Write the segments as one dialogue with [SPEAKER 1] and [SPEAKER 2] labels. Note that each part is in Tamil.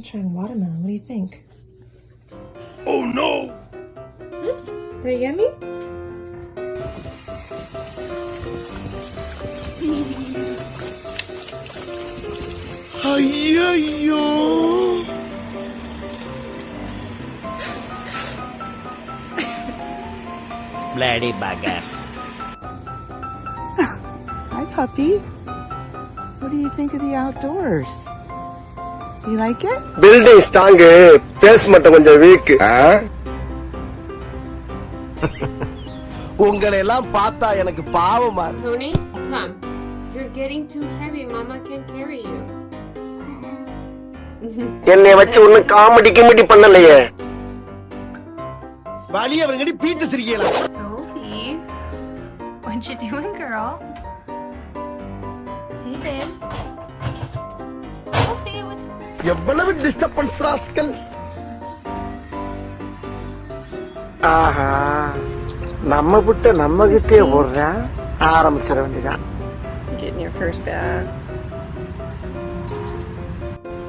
[SPEAKER 1] sunshine watermelon. What do you think?
[SPEAKER 2] Oh no! Hmm?
[SPEAKER 1] Is that yummy?
[SPEAKER 2] ஐயோ
[SPEAKER 3] Bloody bugger.
[SPEAKER 4] Hi, puppy. What do you think of the outdoors? You like it?
[SPEAKER 2] Building strong base மட்டும் கொஞ்சம் வீக் உங்களை எல்லாம் பார்த்தா எனக்கு பாவமா இருக்கு.
[SPEAKER 5] Tony, come. You're getting too heavy. Mama can carry you.
[SPEAKER 2] என்னைய வச்சு ஒண்ணும் காமெடி கிமெடி பண்ணலையே வழி அவங்கடி பீத்து சிரிக்கலாம்
[SPEAKER 6] Sophie, what you doing, girl? Hey, babe.
[SPEAKER 2] எவ்வளவு டிஸ்டர்பன்ஸ் ராஸ்கல்? ஆஹா நம்ம விட்ட நம்ம கிட்டே போடுறேன் ஆரம்பிச்சிட வேண்டியதான்
[SPEAKER 1] Getting your first bath.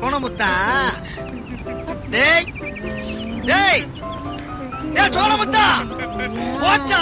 [SPEAKER 2] சோனமுத்தா டேய் டேய். டேய் சோனமுத்தா போச்சா?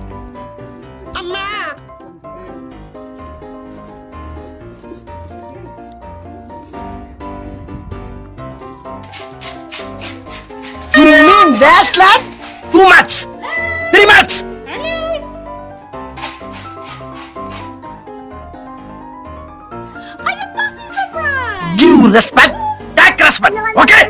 [SPEAKER 2] Last lap, Too much. Three much. You respect, take respect, okay?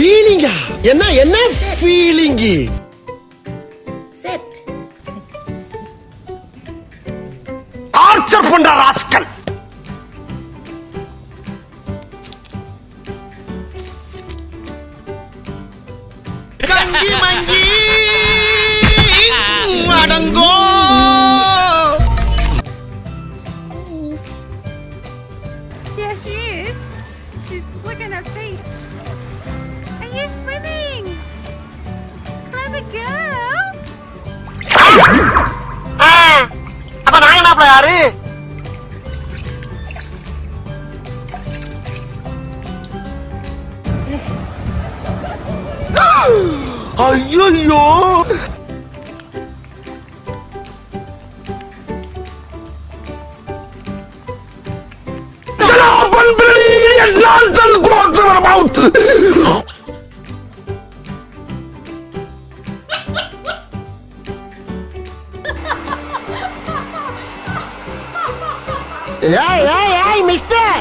[SPEAKER 2] ஃபீலிங்கா என்ன என்ன ஃபீலிங்கு அப்ப நான் என்ன யாரு ஐயோ Shut up ஏய் ஏய் ஏய் மிஸ்டர்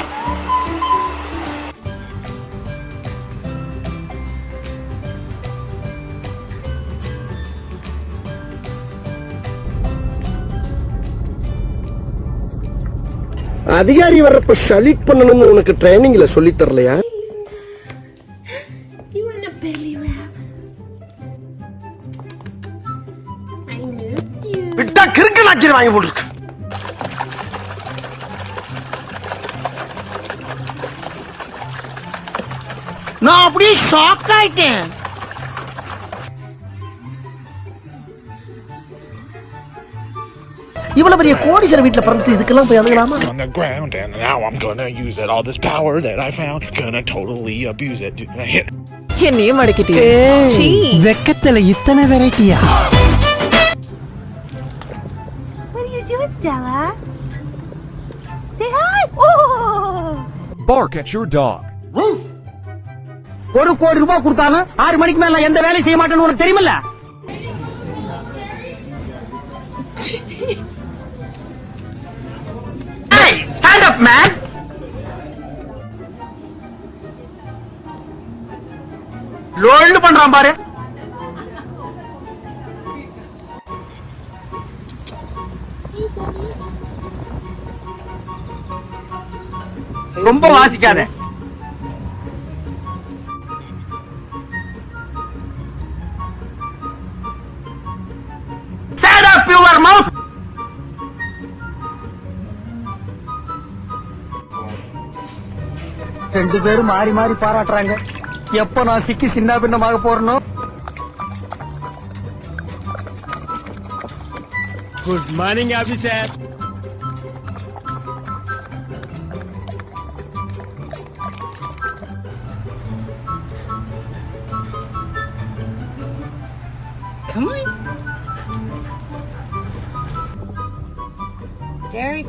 [SPEAKER 2] அதிகாரி வர்றப்ப சலிட் பண்ணணும்னு உனக்கு ட்ரைனிங்ல சொல்லி தரலையா
[SPEAKER 5] You want a belly wrap? I missed you.
[SPEAKER 2] விட்டா கிறுக்கு நாச்சிரி வாங்கி போட்டுருக்கு நான் அப்படியே ஷாக் ஆயிட்டேன் இவ்வளவு பெரிய கோடீஸ்வர வீட்டுல பிறந்து இதுக்கெல்லாம் போய் அழுகலாமா
[SPEAKER 7] on the ground, and now I'm gonna use it. All this power that I found, gonna totally abuse it. Dude, I hit.
[SPEAKER 8] என்னையே மடக்கிட்டியே சீ.
[SPEAKER 4] வெக்கத்துல இத்தனை வெரைட்டியா
[SPEAKER 6] What are you doing, Stella? Say hi. Oh.
[SPEAKER 9] Bark at your dog.
[SPEAKER 4] ஒரு கோடி ரூபாய் கொடுத்தாலும் ஆறு மணிக்கு மேல எந்த வேலையும் செய்ய மாட்டேன்னு உனக்கு தெரியுமில்ல? அப் மேன் பண்றான் பாரு. ரொம்ப வாசிக்காத. ரெண்டு பேரும் மாறி மாறி பாராட்டுறாங்க. எப்ப நான் சிக்கி சின்ன பின்னமாக போறனோ?
[SPEAKER 3] Good morning officer
[SPEAKER 10] Dairy